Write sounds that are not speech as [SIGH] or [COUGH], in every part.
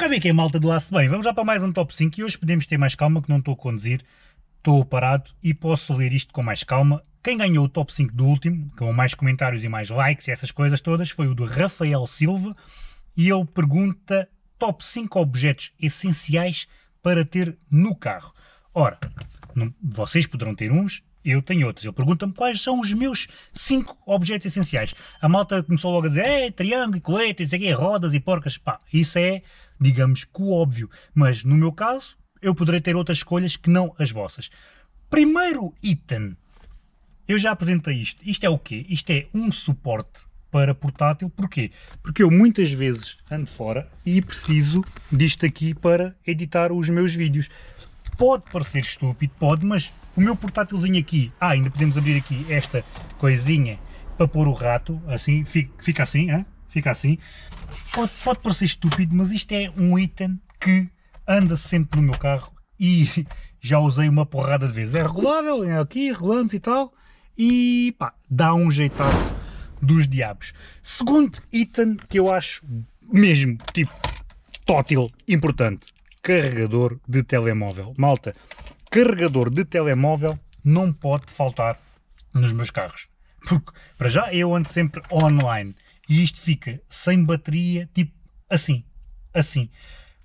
É que é malta do aço bem? Vamos já para mais um top 5 e hoje podemos ter mais calma que não estou a conduzir, estou parado e posso ler isto com mais calma. Quem ganhou o top 5 do último, com mais comentários e mais likes e essas coisas todas, foi o do Rafael Silva e ele pergunta top 5 objetos essenciais para ter no carro. Ora, não, vocês poderão ter uns, eu tenho outros. Ele pergunta-me quais são os meus 5 objetos essenciais. A malta começou logo a dizer, é, triângulo, colete, isso aqui, rodas e porcas. Pá, isso é digamos que o óbvio, mas no meu caso eu poderei ter outras escolhas que não as vossas. Primeiro item, eu já apresentei isto. Isto é o quê? Isto é um suporte para portátil. Porquê? Porque eu muitas vezes ando fora e preciso disto aqui para editar os meus vídeos. Pode parecer estúpido, pode, mas o meu portátilzinho aqui, ah, ainda podemos abrir aqui esta coisinha para pôr o rato, assim, fica assim, hein? Fica assim. Pode, pode parecer estúpido, mas isto é um item que anda sempre no meu carro e já usei uma porrada de vezes. É regulável, é aqui, rolamos e tal, e pá, dá um jeitado dos diabos. Segundo item que eu acho mesmo, tipo, tótil, importante, carregador de telemóvel. Malta, carregador de telemóvel não pode faltar nos meus carros. Porque, para já, eu ando sempre online e isto fica sem bateria, tipo assim, assim.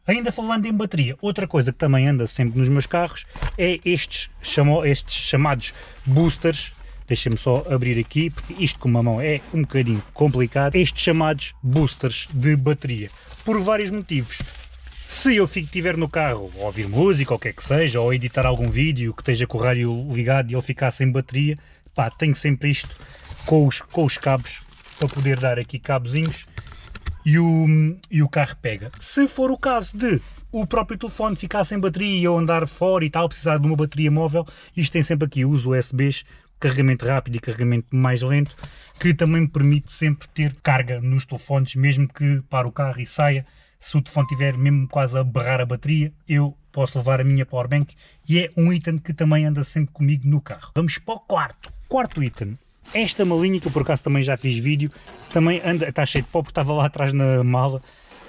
Ainda falando em bateria, outra coisa que também anda sempre nos meus carros é estes, chamo, estes chamados boosters, deixem-me só abrir aqui, porque isto com uma mão é um bocadinho complicado, estes chamados boosters de bateria, por vários motivos. Se eu estiver no carro a ouvir música ou o que é que seja, ou editar algum vídeo que esteja com o rádio ligado e ele ficar sem bateria, pá, tenho sempre isto com os, com os cabos para poder dar aqui cabozinhos e o, e o carro pega. Se for o caso de o próprio telefone ficar sem bateria e eu andar fora e tal, precisar de uma bateria móvel, isto tem sempre aqui os USBs, carregamento rápido e carregamento mais lento, que também me permite sempre ter carga nos telefones, mesmo que para o carro e saia, se o telefone estiver mesmo quase a berrar a bateria, eu posso levar a minha powerbank e é um item que também anda sempre comigo no carro. Vamos para o quarto. Quarto item, esta malinha, que eu por acaso também já fiz vídeo, também anda, está cheio de pó porque estava lá atrás na mala,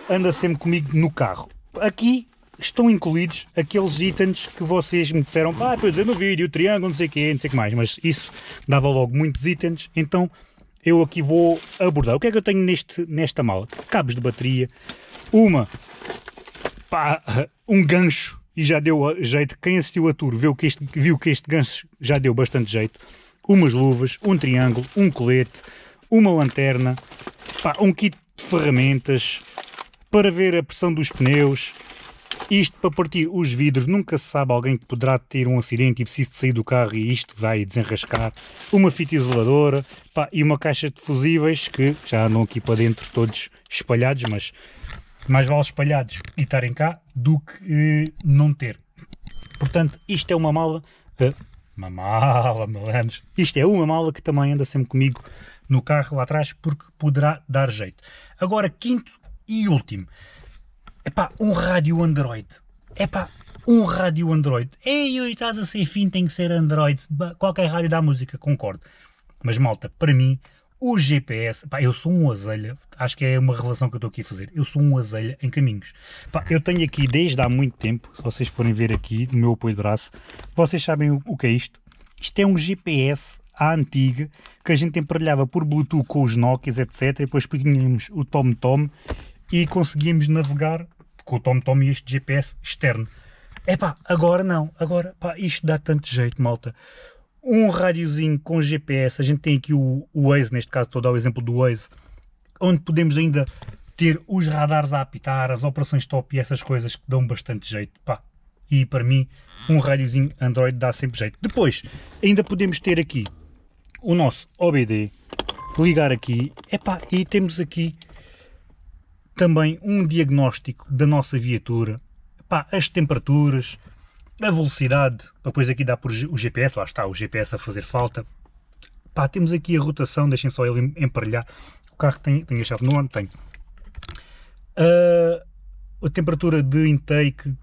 anda sempre comigo no carro. Aqui estão incluídos aqueles itens que vocês me disseram, ah, para eu no vídeo, triângulo, não sei o quê, não sei o que mais, mas isso dava logo muitos itens, então eu aqui vou abordar. O que é que eu tenho neste, nesta mala? Cabos de bateria, uma, pá, um gancho, e já deu jeito, quem assistiu a tour viu que este, viu que este gancho já deu bastante jeito, umas luvas, um triângulo, um colete, uma lanterna, pá, um kit de ferramentas para ver a pressão dos pneus, isto para partir os vidros, nunca se sabe alguém que poderá ter um acidente e precisa de sair do carro e isto vai desenrascar, uma fita isoladora pá, e uma caixa de fusíveis que já andam aqui para dentro todos espalhados, mas mais vale espalhados e estarem cá do que eh, não ter. Portanto, isto é uma mala uh, uma mala, malandros. Isto é uma mala que também anda sempre comigo no carro lá atrás porque poderá dar jeito. Agora, quinto e último. Epá, um rádio Android. Epá, um rádio Android. Ei, estás a ser fim, tem que ser Android. Qualquer rádio dá música, concordo. Mas malta, para mim, o GPS, pá, eu sou um azelha, acho que é uma revelação que eu estou aqui a fazer, eu sou um azelha em caminhos. Pá, eu tenho aqui desde há muito tempo, se vocês forem ver aqui no meu apoio de braço, vocês sabem o, o que é isto? Isto é um GPS à antiga, que a gente emparelhava por Bluetooth com os Nokias, etc. E depois punhamos o TomTom e conseguíamos navegar com o TomTom e este GPS externo. Epá, agora não, agora pá, isto dá tanto jeito, malta um rádiozinho com GPS, a gente tem aqui o, o Waze, neste caso estou a dar o exemplo do Waze, onde podemos ainda ter os radares a apitar, as operações top e essas coisas que dão bastante jeito, pá. E para mim, um rádiozinho Android dá sempre jeito. Depois, ainda podemos ter aqui o nosso OBD, ligar aqui, epá, e temos aqui também um diagnóstico da nossa viatura, epá, as temperaturas, a velocidade, depois aqui dá por o GPS, lá está o GPS a fazer falta. Pá, temos aqui a rotação, deixem só ele emparelhar. O carro tem, tem a chave no ano, tem. Uh, a temperatura de intake,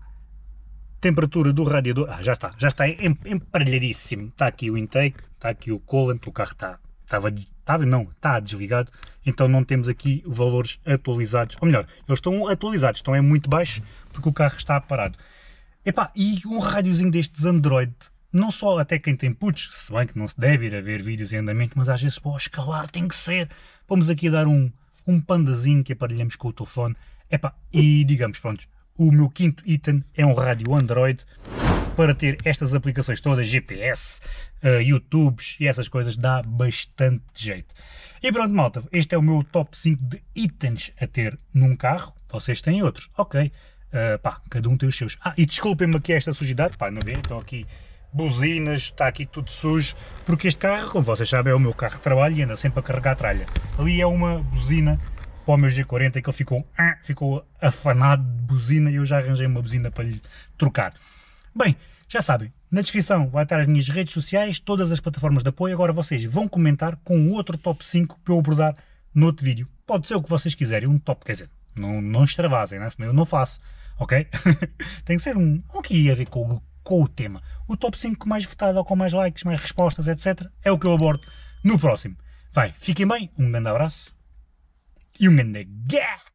temperatura do radiador, ah, já está, já está emparelhadíssimo. Está aqui o intake, está aqui o coolant, o carro está, estava, estava não, está desligado, então não temos aqui valores atualizados, ou melhor, eles estão atualizados, estão é muito baixos porque o carro está parado. Epá, e um rádiozinho destes Android, não só até quem tem putos, se bem que não se deve ir a ver vídeos em andamento, mas às vezes para escalar tem que ser. Vamos aqui dar um, um pandazinho que aparelhamos com o telefone. Epá, e digamos, pronto, o meu quinto item é um rádio Android para ter estas aplicações todas, GPS, uh, eh, YouTubes e essas coisas, dá bastante jeito. E pronto, malta, este é o meu top 5 de itens a ter num carro. Vocês têm outros, ok. Uh, pá, cada um tem os seus. Ah, e desculpem-me aqui esta sujidade, pá, não vê? Estão aqui buzinas, está aqui tudo sujo, porque este carro, como vocês sabem, é o meu carro de trabalho e anda sempre a carregar a tralha. Ali é uma buzina para o meu G40 que ele ficou, ah, ficou afanado de buzina e eu já arranjei uma buzina para lhe trocar. Bem, já sabem, na descrição vai estar as minhas redes sociais, todas as plataformas de apoio, agora vocês vão comentar com outro top 5 para eu abordar no outro vídeo. Pode ser o que vocês quiserem, um top, quer dizer, não, não extravasem, né? senão eu não faço, ok? [LAUGHS] Tem que ser um, o que ia ver com, com o tema. O top 5 mais votado ou com mais likes, mais respostas, etc. É o que eu abordo no próximo. Vai, fiquem bem, um grande abraço e um grande gá!